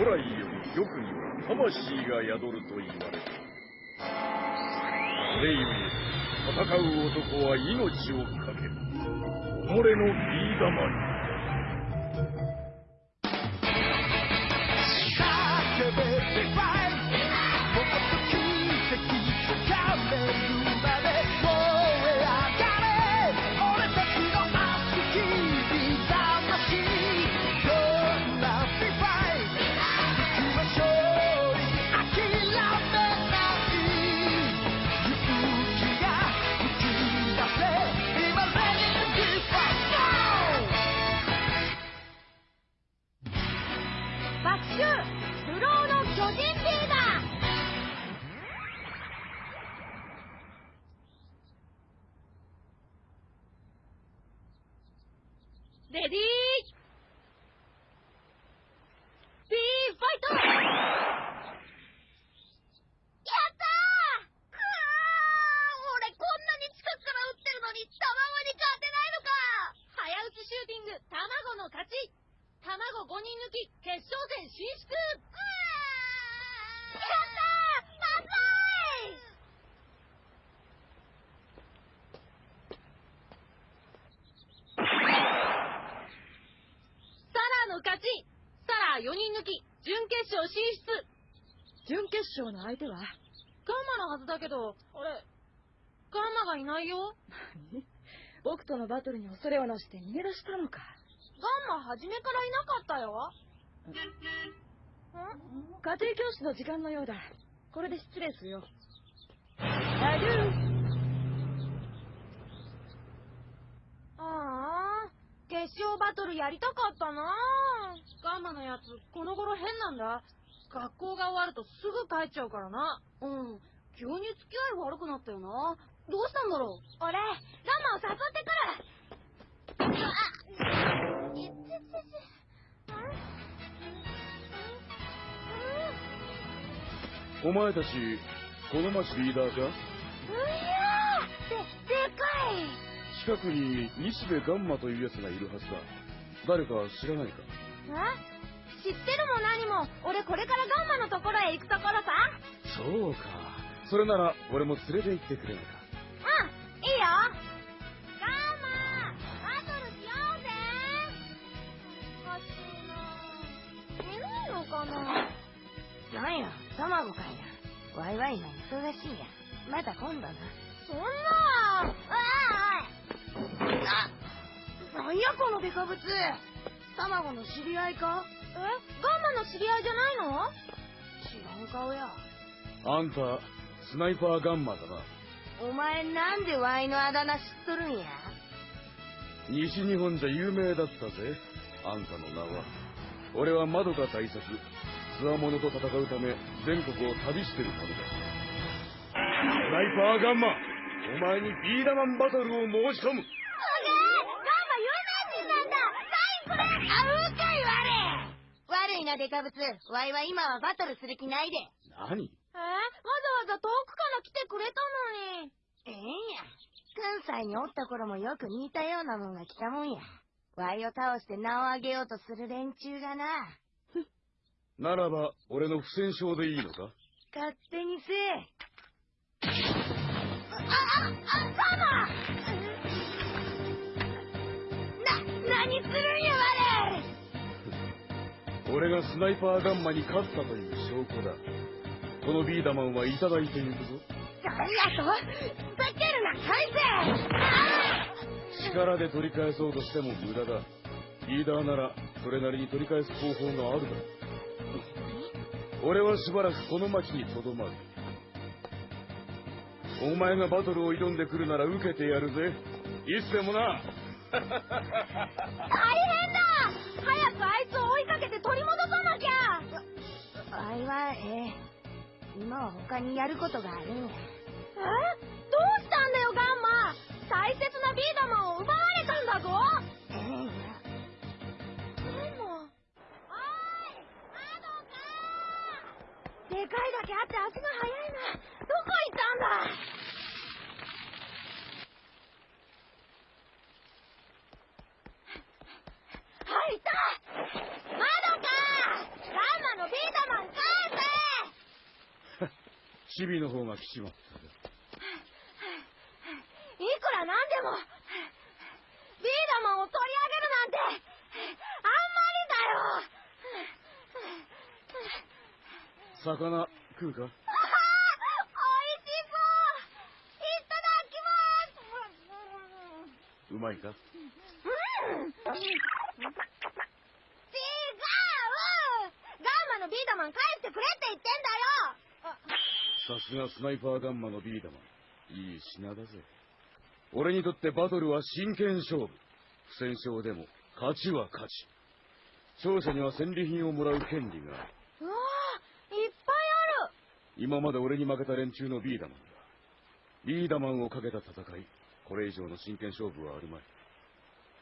古来より玉には魂が宿ると言われる。それゆえ戦う男は命を懸ける。己のビー玉に。勝の相手は？ガンマのはずだけど、あれ、ガンマがいないよ。何？僕とのバトルに恐れをなして逃げ出したのか。ガンマ初めからいなかったよ。ん？家庭教師の時間のようだ。これで失礼するよ。アデューああ、決勝バトルやりたかったなガンマのやつ、この頃変なんだ。学校が終わるとすぐ帰っちゃうからな。うん。急に付き合い悪くなったよな。どうしたんだろう？俺、ガンマを誘ってくるあお前たち、この町リーダーかうやーで、でかい近くに西部ガンマという奴がいるはずだ。誰か知らないか？え？知ってるも何も。俺これからガンマのところへ行くところさ。そうか。それなら俺も連れて行ってくれないか。うんいいよ。ガンマバトルしようぜ。おかしいないないの。かななんや卵かいなワイワイが忙しいや。また今度な。そんな。ああなんやこのデカブツ。卵の知り合いか？えガンマの知り合いじゃないの？違う顔や。あんた、スナイパーガンマだな。お前なんでワイのあだ名知っとるんや？西日本じゃ有名だったぜ、あんたの名は。俺は窓か大作、つわものと戦うため全国を旅してる者だ。スナイパーガンマ、お前にビーダマンバトルを申し込む。いなデカブツ。ワイは今はバトルする気ないで。何？えー、わざわざ遠くから来てくれたのに。ええんや。関西におった頃もよく似たようなもんが来たもんや。ワイを倒して名を上げようとする連中がな。ならば、俺の不戦勝でいいのか？勝手にせえ。あ、あ、あ、サマ な、何するんや、我俺がスナイパーガンマに勝ったという証拠だ。このビーダマンはいただいていくぞ。何やとふざけるな、返せ力で取り返そうとしても無駄だ。リーダーなら、それなりに取り返す方法があるだろう。俺はしばらくこの町にとどまる。お前がバトルを挑んでくるなら受けてやるぜ。いつでもな。大変だけて取り戻さなきゃ。あいはええ今は他にやることがあるんやえ？チビの方が来ちまったぜ。いくらなんでも、ビーダマンを取り上げるなんて、あんまりだよ。魚食うか？あははおいしそういただきます。うまいか？うん違うガンマのビーダマン帰ってくれって言ってんだよさすがスナイパーガンマのビーダマン。いい品だぜ。俺にとってバトルは真剣勝負。不戦勝でも、勝ちは勝ち。勝者には戦利品をもらう権利がある。うわあいっぱいある今まで俺に負けた連中のビーダマンだ。ビーダマンをかけた戦い、これ以上の真剣勝負はあるまい。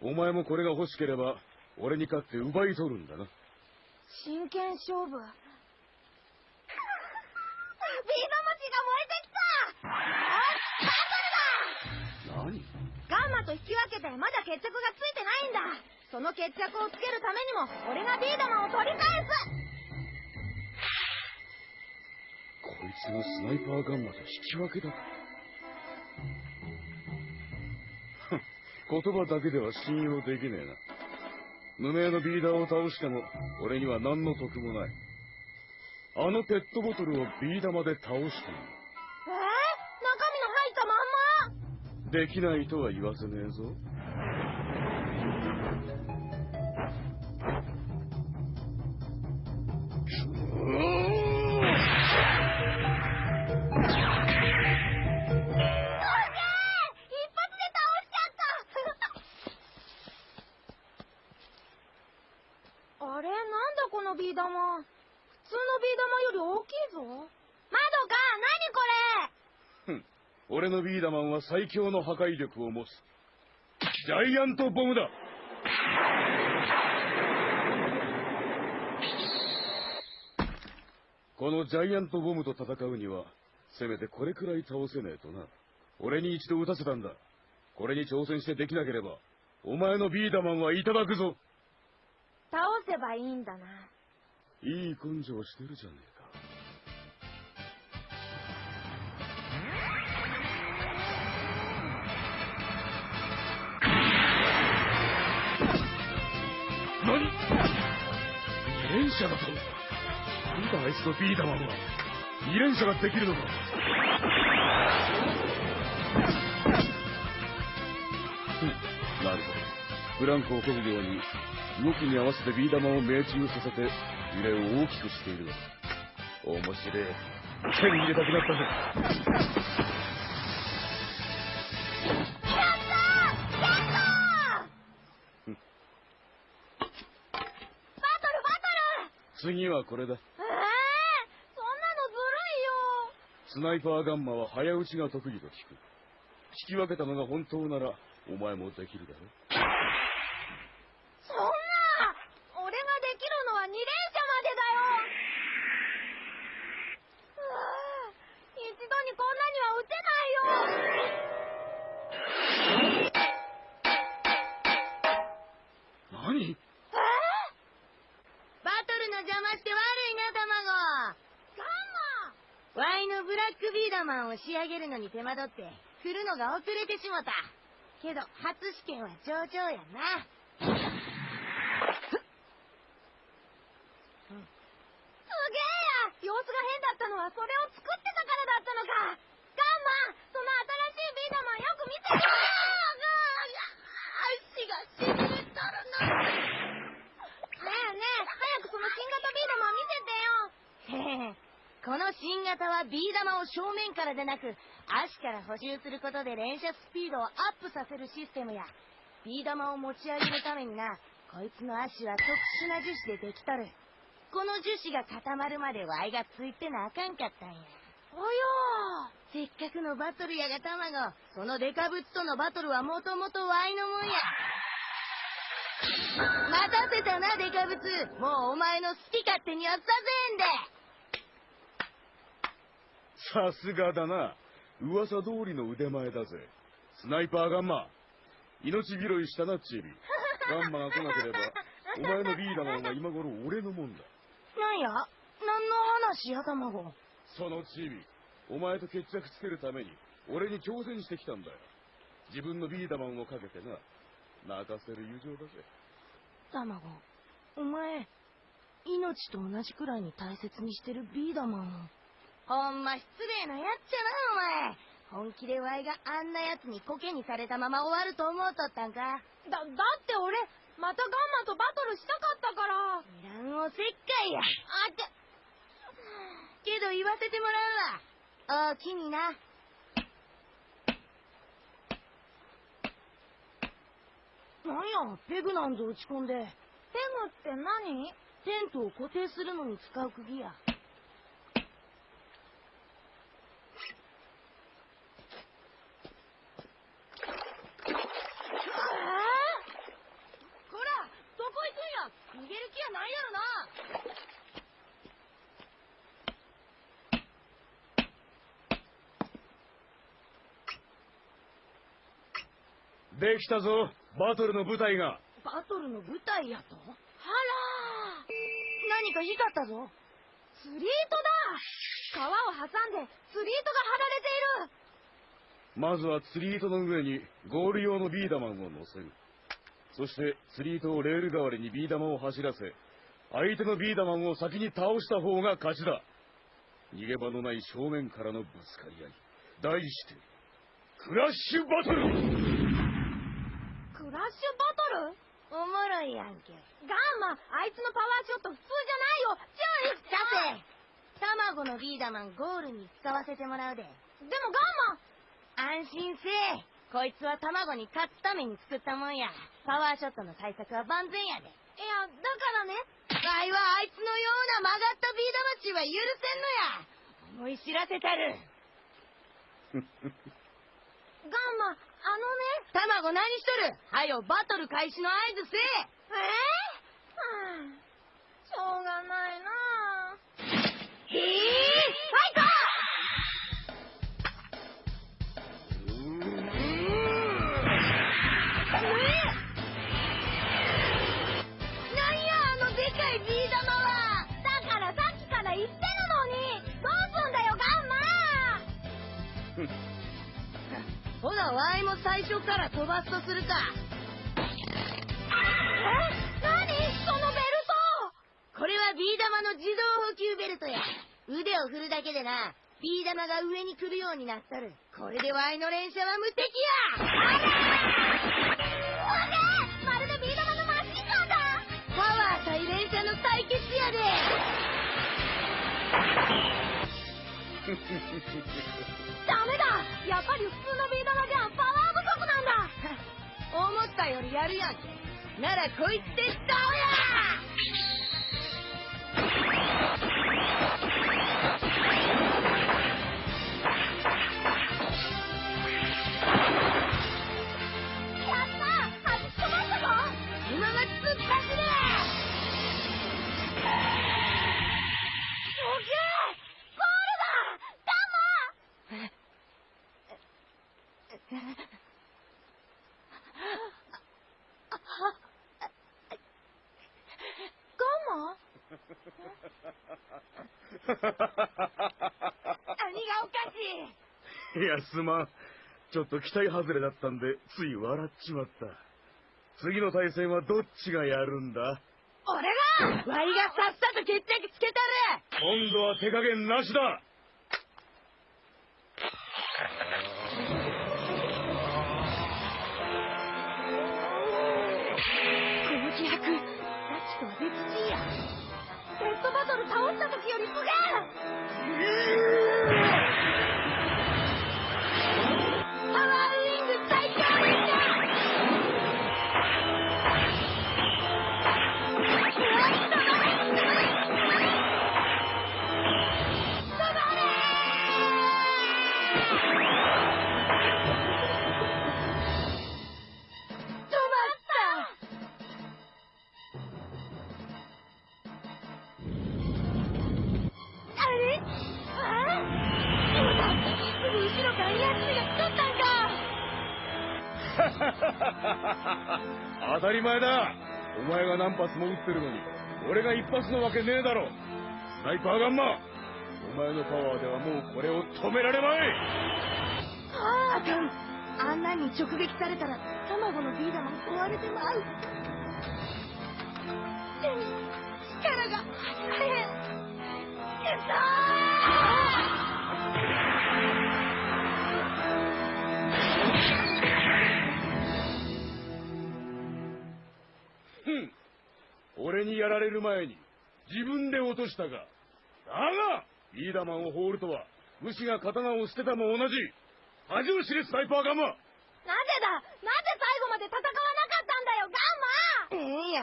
お前もこれが欲しければ、俺に勝って奪い取るんだな。真剣勝負？と引き分けてまだ決着がついてないんだその決着をつけるためにも俺がビーダマンを取り返すこいつがスナイパーガンマと引き分けだ。言葉だけでは信用できねえな。無名のビーダーを倒しても、俺には何の得もない。あのペットボトルをビー玉で倒してみる。できないとは言わせねえぞ。最強の破壊力を持つ。ジャイアントボムだこのジャイアントボムと戦うには、せめてこれくらい倒せねえとな。俺に一度撃たせたんだ。これに挑戦してできなければ、お前のビーダマンはいただくぞ。倒せばいいんだな。いい根性してるじゃねえ二連射だとなんだあいつのビーダマンは二連射ができるのかうん。なるほど。ブランコを漕ぐように動きに合わせてビー玉を命中させて揺れを大きくしている。面白い。手に入れたくなったぜ次はこれだ。ええそんなのずるいよ。スナイパーガンマは早打ちが得意と聞く。引き分けたのが本当ならお前もできるだろそんな俺ができるのは2連射までだよ。一度にこんなには撃てないよ。何えーバトルの邪魔して悪いな、卵。ガンワイのブラックビーマンを仕上げるのに手間取って、振るのが遅れてしもた。けど、初試験は上々やな。マすげえや様子が変だったのはそれを作ってたからだったのかガンマその新しいビーダマンよく見て足がしびれとるなねえねえ早くその新型ビーダマン見せてよへへこの新型はビー玉を正面からでなく、足から補充することで連射スピードをアップさせるシステムや、ビー玉を持ち上げるためにな、こいつの足は特殊な樹脂でできとる。この樹脂が固まるまでワイがついてなあかんかったんや。およせっかくのバトルやが卵、そのデカブツとのバトルはもともとワイのもんや。待たせたな、デカブツ。もうお前の好き勝手にはさせんで。さすがだな。噂通りの腕前だぜ。スナイパーガンマ。命拾いしたなチビ。ガンマが来なければお前のビーダマンは今頃俺のもんだ。なんや？何の話や、卵。そのチビお前と決着つけるために俺に挑戦してきたんだよ。自分のビーダマンをかけてな。泣かせる友情だぜ。卵お前命と同じくらいに大切にしてるビーダマン。をほんま失礼なやっちゃなお前。本気でワイがあんなやつにコケにされたまま終わると思うとったんか。だ、だって俺、またガンマとバトルしたかったから。いらんおせっかいや。あって、けど言わせてもらうわ。おおきにな。なんやペグなんぞ打ち込んで。ペグって何？テントを固定するのに使う釘やこらどこ行くんや逃げる気やないやろなできたぞバトルの舞台が。バトルの舞台やと？あら何か光ったぞ。釣り糸だ。川を挟んで釣り糸が張られている。まずは釣り糸の上にゴール用のビーダマンを乗せる。そして釣り糸をレール代わりにビー玉を走らせ相手のビーダマンを先に倒した方が勝ちだ。逃げ場のない正面からのぶつかり合い。題してクラッシュバトル!クラッシュバトル？おもろいやんけ。ガンマあいつのパワーショット普通じゃないよ。注意さて。卵のビーダマンゴールに使わせてもらうで。でもガンマ。安心せえ。こいつは卵に勝つために作ったもんや。パワーショットの対策は万全やで。いやだからね。わいはあいつのような曲がったビーダマチは許せんのや。思い知らせたる。ガンマあのね卵何しとる？はよバトル開始の合図せええー、はあしょうがないなあ。へえなほなわいも最初から飛ばすとするか。え？何？そのベルこれはビー玉の自動補給ベルトや。腕を振るだけでなビー玉が上に来るようになっとる。これでワイの連射は無敵や。トわけまるでビー玉のマシンガンだ！パワー対連射の対決やで ダメだ。やっぱり普通のビー玉じゃパワー不足なんだ。思ったよりやるやんならこいつで倒や。がおかしいいやすまん。ちょっと期待外れだったんでつい笑っちまった。次の対戦はどっちがやるんだ？俺がワイがさっさと決着つけたる。今度は手加減なしだバトル倒した時よりすげえ！り前だ。お前が何発も撃ってるのに俺が一発のわけねえだろ。スナイパーガンマお前のパワーではもうこれを止められまい。あかんあんなに直撃されたら卵のビー玉壊れてまう。力が入らへん。くふやられる前に自分で落としたがだがビーダマンを放るとは武士が刀を捨てたも同じ恥を知れスナイパーガンマなぜだ？なぜ最後まで戦わなかったんだよガンマ！ええん。や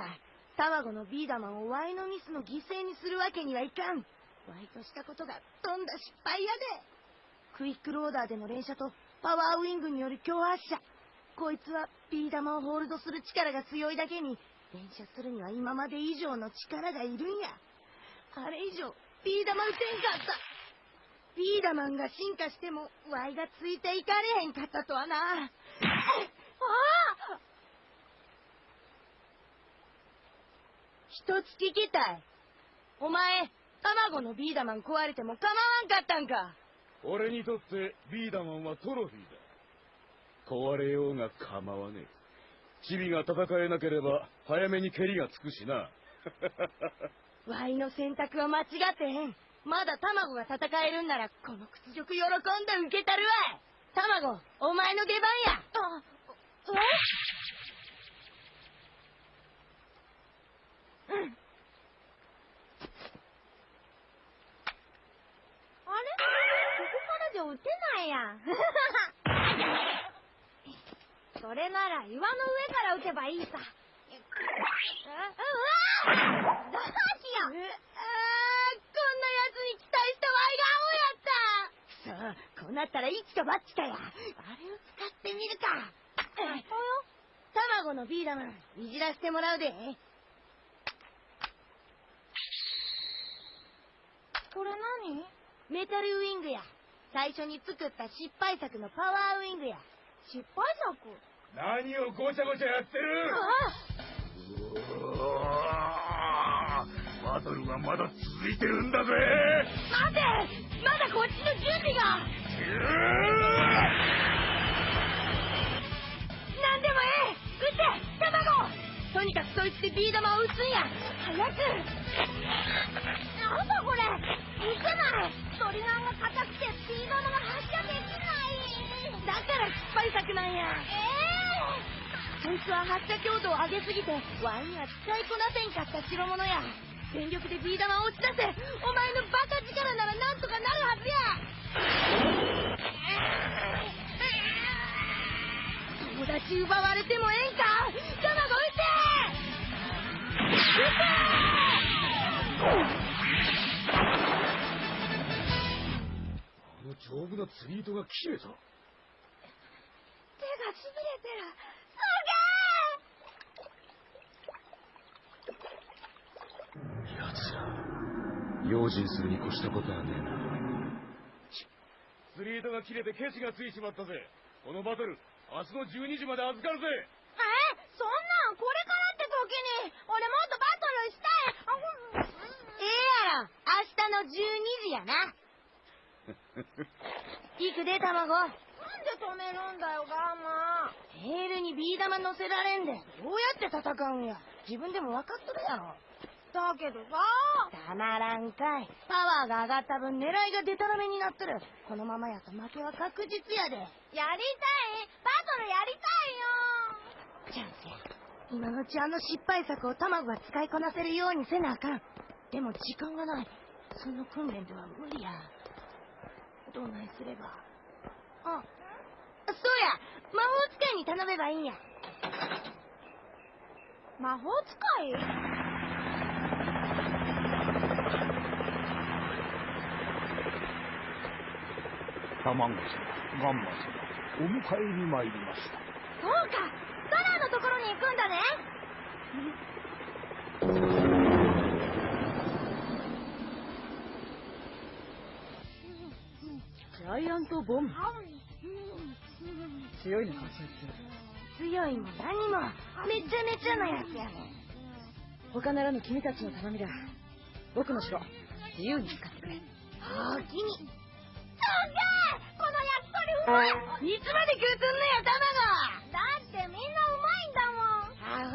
卵のビーダマンをワイのミスの犠牲にするわけにはいかん。ワイとしたことがとんだ失敗やで。クイックローダーでの連射とパワーウィングによる強発射。こいつはビー玉をホールドする力が強いだけに連射するには今まで以上の力がいるんや。あれ以上ビー玉打てんかった。ビーダマンが進化してもワイがついていかれへんかったとはな。ああ。一つ聞きたい。お前、卵のビーダマン壊れても構わんかったんか。俺にとってビーダマンはトロフィーだ。壊れようが構わねえ。チビが戦えなければ早めに蹴りがつくしな。ワイの選択は間違ってへん。まだ卵が戦えるんなら、この屈辱喜んで受けたるわい。卵、お前の出番や。あえうんあれここからじゃ撃てないやんそれなら岩の上から撃てばいいさうわどうしようえあーこんな奴に期待したワイが青やったさあ、こうなったら一か八かや。あれを使ってみるか。卵のビーダマン、いじらせてもらうで。これ何？メタルウィングや。最初に作った失敗作のパワーウィングや。失敗作？何をごちゃごちゃやってる？バトルはまだ続いてるんだぜ。待て。まだこっちの準備が。うなんでもええ。撃て。卵。とにかくそいつでビー玉を撃つんや。早く。なんだこれ。撃てない。トリガーが硬くてスピードが発射できない。だから失敗作なんや。えそいつは発射強度を上げすぎてワイには使いこなせんかった代物や。全力でビー玉を打ち出せ。お前のバカ力ならなんとかなるはずや。友達奪われてもええんか？卵撃あの丈夫な釣り糸が切れた手がしびれてる奴ら用心するに越したことはねえな。釣り糸が切れてケチがついちまったぜ。このバトル明日の12時まで預かるぜ。えそんなんこれからって時に俺もっとバトルしたい。ええやろ。明日の12時やな。行くで卵。なんで止めるんだよガンマヘールにビー玉乗せられんでどうやって戦うんや。自分でも分かっとるやろだけどさたまらんかい。パワーが上がった分狙いがデタラメになっとる。このままやと負けは確実やで。やりたい。バトルやりたいよ。チャンスや今のうちあの失敗作を卵が使いこなせるようにせなあかん。でも時間がない。その訓練では無理や。どないすれば。あそうや。魔法使いに頼めばいいんや。魔法使い？卵様、ガンマ様、お迎えに参りました。そうかドラのところに行くんだね。ジャイアントボム。強いのかそい強いも何も。めちゃめちゃなやつやねん。つ他ならぬ君たちの頼みだ。僕の城。自由に使ってくれ。おおきにすっげえこの焼き鳥うまいいつまで食うとんのよ卵だってみんなうまいんだもん。アホ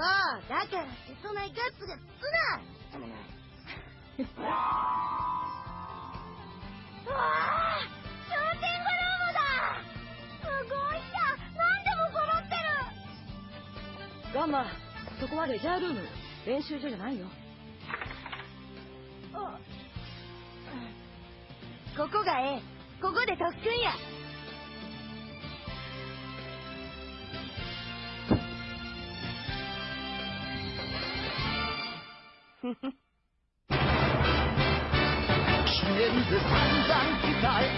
だから瀬戸内ガッツがつなうわあシューティングルームだすごいや何でも揃ってる。ガンマ、そこはレジャールーム。練習所じゃないよ。ここがええ。ここで特訓や。記念で散々鍛え